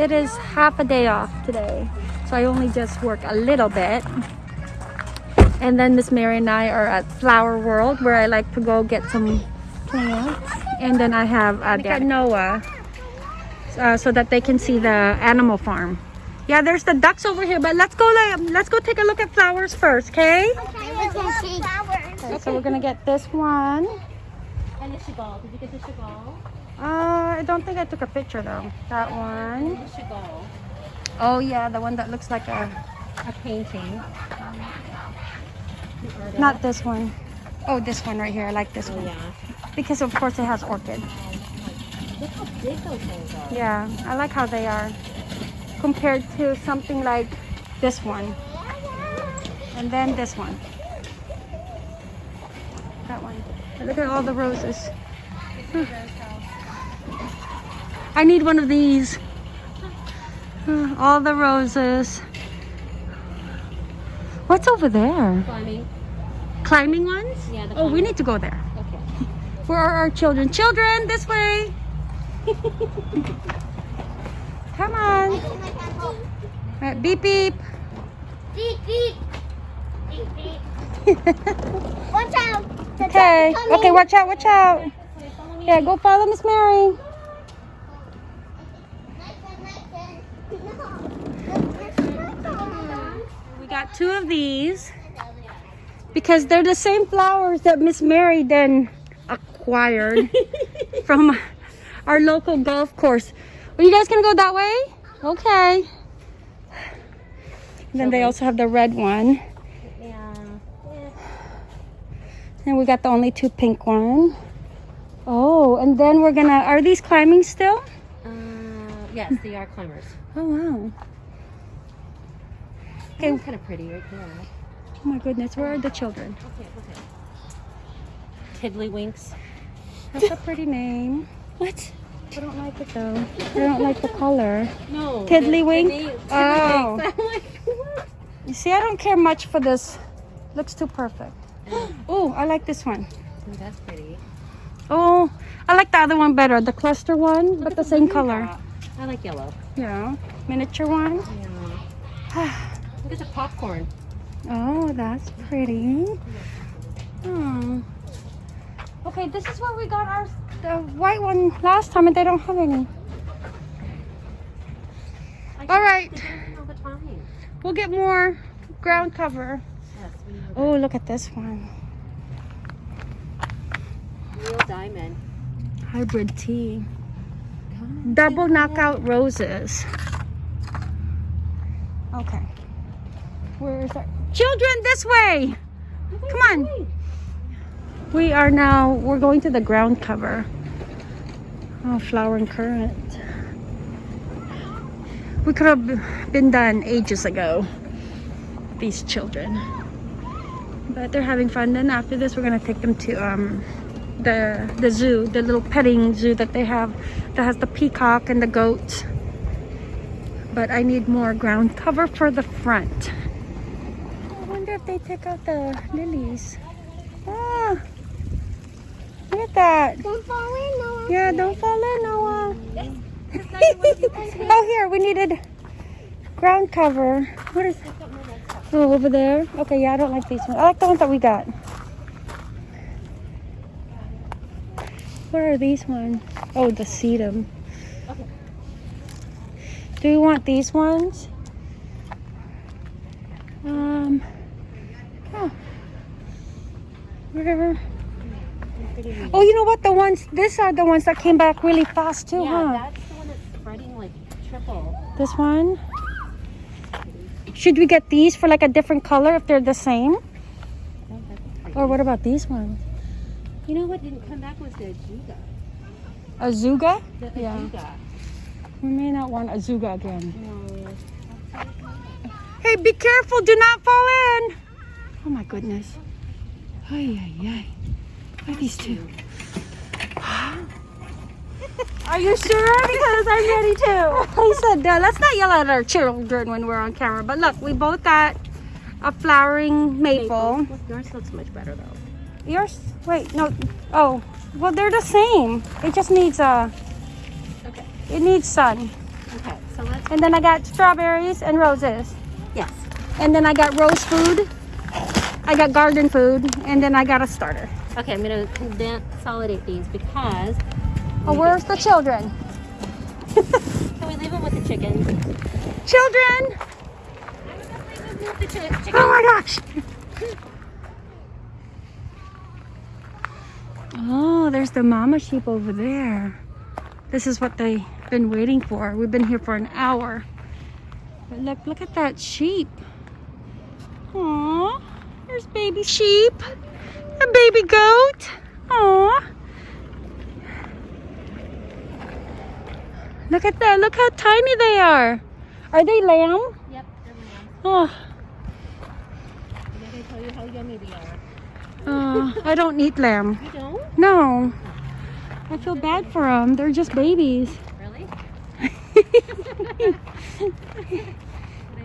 it is half a day off today. So I only just work a little bit. And then Miss Mary and I are at Flower World where I like to go get some plants. And then I have uh, at Noah uh, so that they can see the animal farm. Yeah, there's the ducks over here, but let's go let's go take a look at flowers first, okay? Okay, so we're gonna get this one. And the Chagall. Did you get the Chagall? Uh, I don't think I took a picture though. That one. The Chagall. Oh yeah, the one that looks like a, A painting. not this one. Oh, this one right here. I like this Oh one. yeah. Because of course it has orchid. Look how big those things are. Yeah, I like how they are. Compared to something like this one. And then this one. That one. Look at all the roses. Huh. I need one of these. Huh, All the roses. What's over there? Climbing. Climbing ones? Yeah, the Oh, we need to go there. Okay. Where are our children? Children, this way. Come on. Right, beep beep. Beep, beep. Beep, beep. Watch out. Okay. Okay, watch out, watch out. Yeah, go follow Miss Mary. We got two of these because they're the same flowers that Miss Mary then acquired from our local golf course. Are you guys gonna go that way? Okay. then they also have the red one. Yeah. And we got the only two pink one. Oh, and then we're gonna, are these climbing still? Uh, yes, they are climbers. Oh, wow. Okay. kind of pretty right there. Oh my goodness, where are the children? Okay, okay. Tiddlywinks. That's a pretty name. What? I don't like it though. I don't like the color. No. Tiddlywink? Oh. Oh. Like? You see, I don't care much for this. Looks too perfect. Oh, I like this one. Ooh, that's pretty. Oh, I like the other one better, the cluster one, but Look the same color. drop. I like yellow. Yeah, miniature one. Yeah. Look at the popcorn. Oh, that's pretty. Hmm. Okay, this is where we got our the white one last time, and they don't have any. All right, all we'll get more ground cover. Yes, we Oh, look at this one. Real diamond. Hybrid tea. Double knockout roses. Okay. Where is our children? This way. Come on. We are now, we're going to the ground cover. Oh, flowering currant. We could have been done ages ago. These children. But they're having fun. Then after this, we're going to take them to um, the, the zoo, the little petting zoo that they have that has the peacock and the goats. But I need more ground cover for the front. I wonder if they take out the lilies. Ah, look at that. Don't fall in, Noah. Yeah, don't fall in, Noah. oh, here, we needed ground cover. What is Oh, over there? Okay, yeah, I don't like these ones. I like the ones that we got. Where are these ones? Oh, the sedum. Okay. Do you want these ones? Um, oh. Where? Oh, you know what? The ones, these are the ones that came back really fast too, yeah, huh? that's the one that's spreading like triple. This one? Should we get these for like a different color if they're the same? Or what about these ones? You know what didn't come back was the azuga. Azuga? The Yeah. Ajuga. We may not want Azuga again. No. Hey, be careful. Do not fall in. Oh my goodness. Ay, ay, ay. What are these two? Are you sure? Because I'm ready too. He said, uh, let's not yell at our children when we're on camera. But look, we both got a flowering maple. Look, yours looks much better though. Yours? Wait, no. Oh, well, they're the same. It just needs a. Okay. It needs sun. Okay, so let's And then I got strawberries and roses. Yes. And then I got rose food. I got garden food. And then I got a starter. Okay, I'm gonna consolidate these because Oh, where's the children? can we leave them with the chickens? Children! The chi- chickens. Oh my gosh! Oh, there's the mama sheep over there. This is what they've been waiting for. We've been here for an hour. But look, look at that sheep. Aw, there's baby sheep. A baby goat. Aw. Look at that. Look how tiny they are. Are they lamb? Yep, they're lambs. Oh. I'm gonna tell you how yummy they are. Uh, I don't eat lamb. You don't? No. I feel bad for them. They're just babies. Really?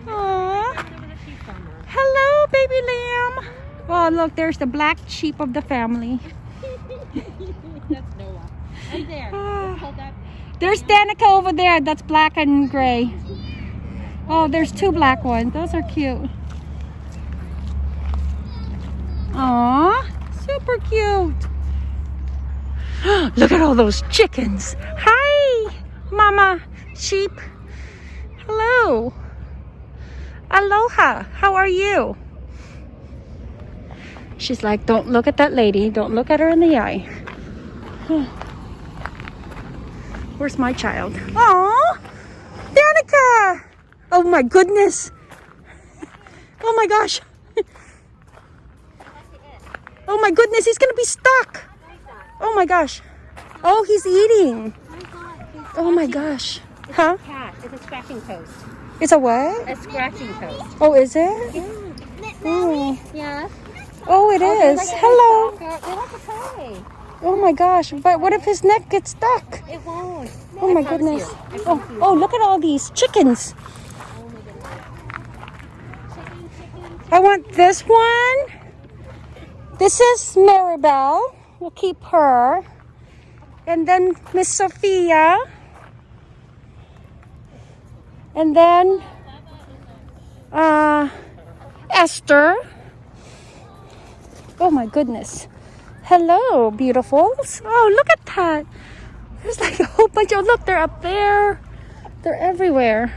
Aww. Over the sheep farmer. Hello, baby lamb. Oh, look, there's the black sheep of the family. That's Noah. Right there. That. There's Danica over there. That's black and gray. Oh, there's two black ones. Those are cute. Aw, super cute. Look at all those chickens. Hi, mama sheep. Hello. Aloha. How are you? She's like, don't look at that lady. Don't look at her in the eye. Where's my child? Oh, Danica! Oh my goodness! Oh my gosh! Oh my goodness, he's gonna be stuck! Oh my gosh! Oh, he's eating! Oh my gosh! Huh? It's a scratching post. It's a what? A scratching post. Oh, is it? Oh, Yeah. oh it is. Hello! They like play. Oh my gosh! But what if his neck gets stuck? It won't. Oh my goodness! Oh, oh, look at all these chickens! Oh I want this one. This is Maribel. We'll keep her. And then Miss Sophia. And then uh, Esther. Oh my goodness. Hello, beautifuls. Oh, look at that. There's like a whole bunch of, look, they're up there. They're everywhere.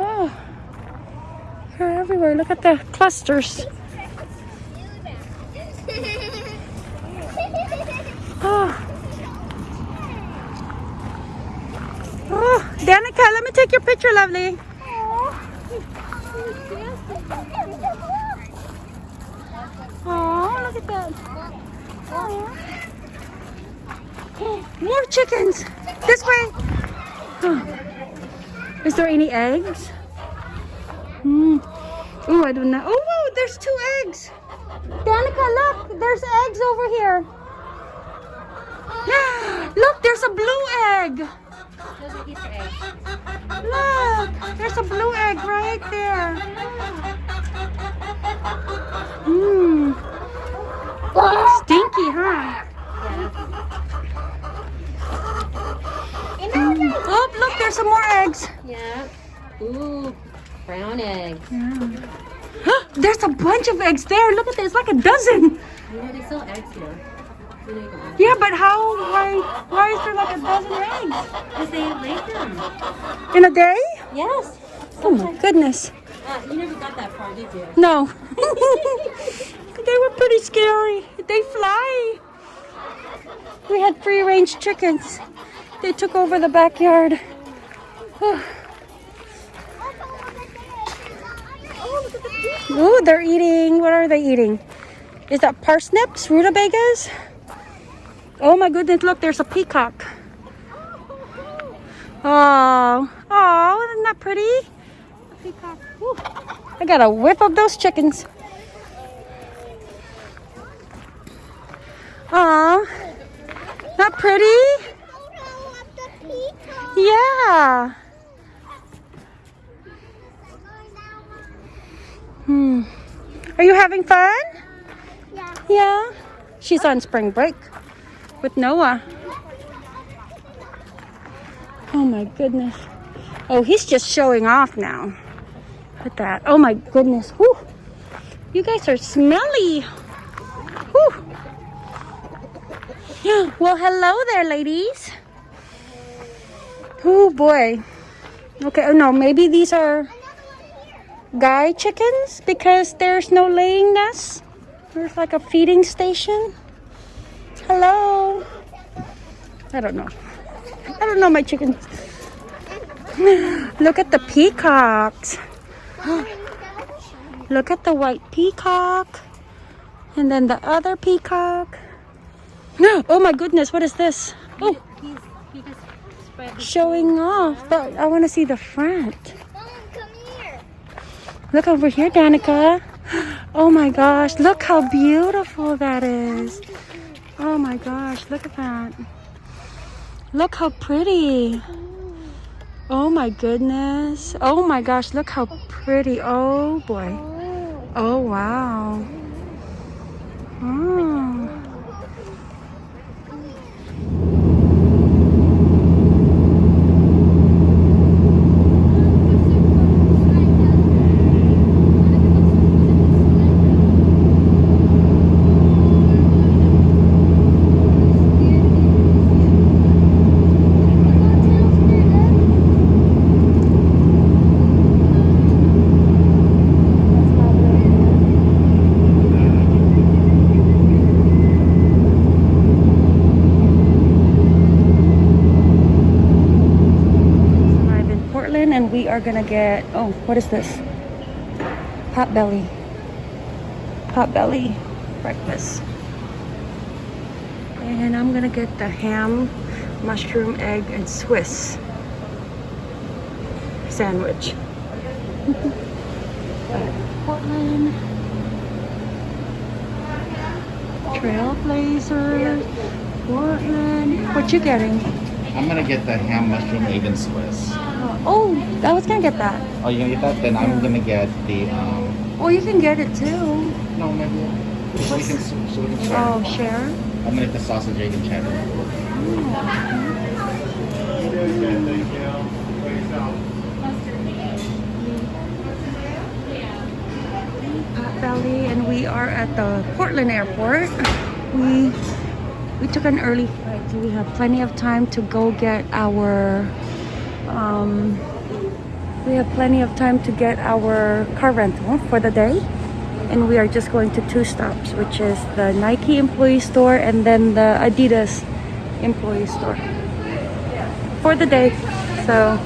Oh, they're everywhere. Look at the clusters. Oh. Oh, Danica, let me take your picture, lovely. Oh, look at that. Oh. More chickens. This way. Oh. Is there any eggs? Mm. Oh, I don't know. Oh, whoa, there's two eggs. Danica, look, there's eggs over here. Look, there's a blue egg. Those are Easter eggs. Look, there's a blue egg right there. Mmm. Stinky, huh? Mm. Oh, look, there's some more eggs. Yeah. Ooh, brown eggs. There's a bunch of eggs there. Look at this, like a dozen. Know, they sell eggs here. Yeah, but how? Why? Why is there like a dozen eggs Because they laid them. in a day? Yes. Oh my goodness. Uh, you never got that far, did you? No. they were pretty scary. They fly. We had free range chickens. They took over the backyard. Ooh, they're eating. What are they eating? Is that parsnips, rutabagas? Oh my goodness, look, there's a peacock. Oh, oh, isn't that pretty? A peacock. Ooh. I gotta whip up those chickens. Aw, not pretty? Yeah. Hmm. Are you having fun? Yeah. Yeah. She's on spring break with Noah. Oh my goodness. Oh, he's just showing off now. Look at that. Oh my goodness. Whew. You guys are smelly. Whew. Well, hello there, ladies. Oh boy. Okay, oh no, maybe these are guy chickens because there's no laying nests. There's like a feeding station. Hello. I don't know. I don't know my chickens. Look at the peacocks. Look at the white peacock. And then the other peacock. Oh my goodness, what is this? Oh, showing off. But I want to see the front. Look over here, Danica. Oh my gosh, look how beautiful that is. Oh my gosh, look at that. Look how pretty. Oh my goodness. Oh my gosh, look how pretty. Oh boy. Oh wow. Oh. arrive in Portland and we are gonna get oh what is this? Potbelly. Pot belly breakfast. And I'm gonna get the ham, mushroom, egg, and Swiss sandwich. Portland. Trailblazers. Portland. What you getting? I'm gonna get the ham mushroom egg and Swiss. Oh, I was gonna get that. Oh, you gonna get that? Then I'm gonna get the um. Well, you can get it too. No, maybe. So we can so we can share. Oh, share. I'm gonna get the sausage egg and cheddar. Potbelly, and we are at the Portland airport. We we took an early flight, so we have plenty of time to go get our. Um, we have plenty of time to get our car rental for the day, and we are just going to two stops, which is the Nike employee store and then the Adidas employee store for the day. So,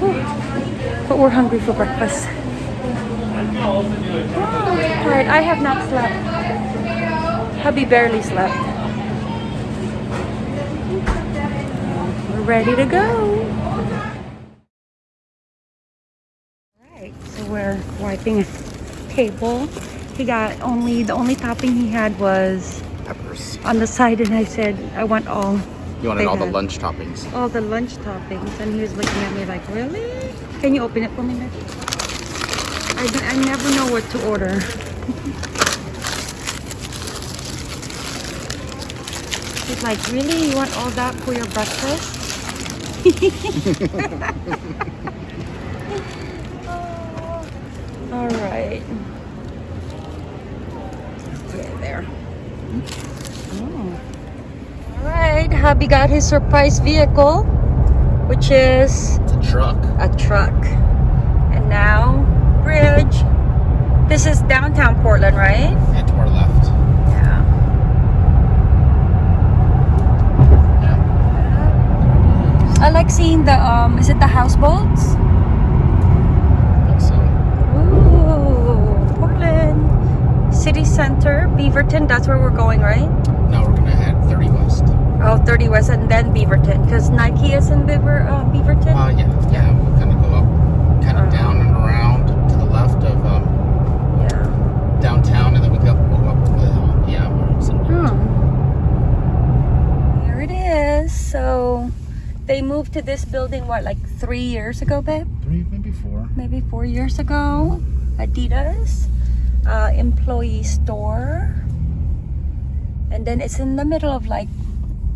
whew, but we're hungry for breakfast. Alright, I have not slept. Hubby barely slept. We're ready to go. We're wiping a table. He got only, the only topping he had was Peppers. on the side and I said, I want all. You wanted all the lunch toppings. All the lunch toppings. And he was looking at me like, really? Can you open it for me, Nick? I, I never know what to order. He's like, really? You want all that for your breakfast? all right. Okay, there. Oh. All right, hubby got his surprise vehicle, which is It's a truck. a truck. And now, bridge. This is downtown Portland, right? And to our left. Yeah. Yeah. I like seeing the, um, is it the houseboats? I think so. Ooh, Portland. City Center, Beaverton, that's where we're going, right? Now we're gonna head 30 west. Oh, 30 West and then Beaverton, because Nike is in Beaver, uh, Beaverton. Uh, yeah, yeah. We'll kind of go up, kind of down and around to the left of um, yeah. downtown, and then we go, up the hill. Yeah. we're. Hmm. Here it is. So they moved to this building, what, like three years ago, babe? Three, maybe four. Maybe four years ago. Adidas uh, employee store. And then it's in the middle of like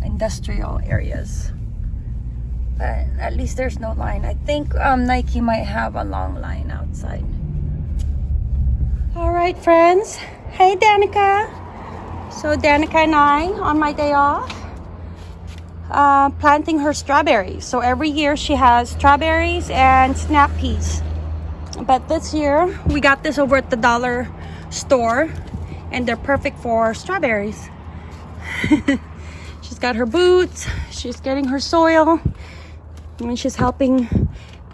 industrial areas. But at least there's no line. I think um, Nike might have a long line outside. All right, friends. Hey, Danica. So Danica and I, on my day off, uh, planting her strawberries. So every year she has strawberries and snap peas. But this year we got this over at the dollar store and they're perfect for strawberries. she's got her boots, she's getting her soil, and she's helping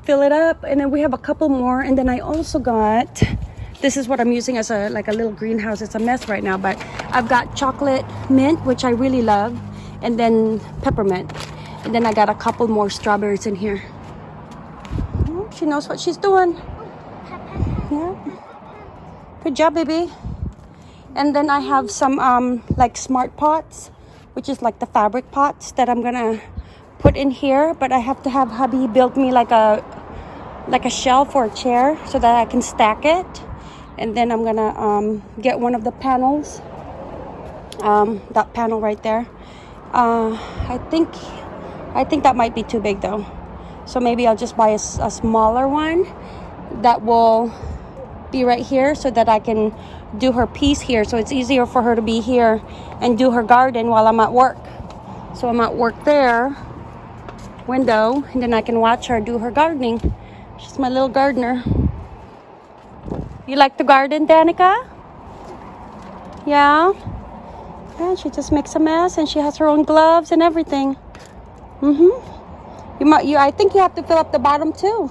fill it up. And then we have a couple more. And then I also got this is what I'm using as a like a little greenhouse. It's a mess right now, but I've got chocolate mint, which I really love, and then peppermint. And then I got a couple more strawberries in here. She knows what she's doing. Yeah. Good job, baby. And then I have some um like smart pots, which is like the fabric pots that I'm gonna put in here. But I have to have hubby build me like a like a shelf or a chair so that I can stack it. And then I'm gonna um, get one of the panels, um, that panel right there. Uh, I think I think that might be too big though. So maybe I'll just buy a smaller one that will be right here so that I can do her piece here. So it's easier for her to be here and do her garden while I'm at work. So I'm at work there, window, and then I can watch her do her gardening. She's my little gardener. You like to garden, Danica? Yeah? And she just makes a mess and she has her own gloves and everything. Mm-hmm. You might you I think you have to fill up the bottom too.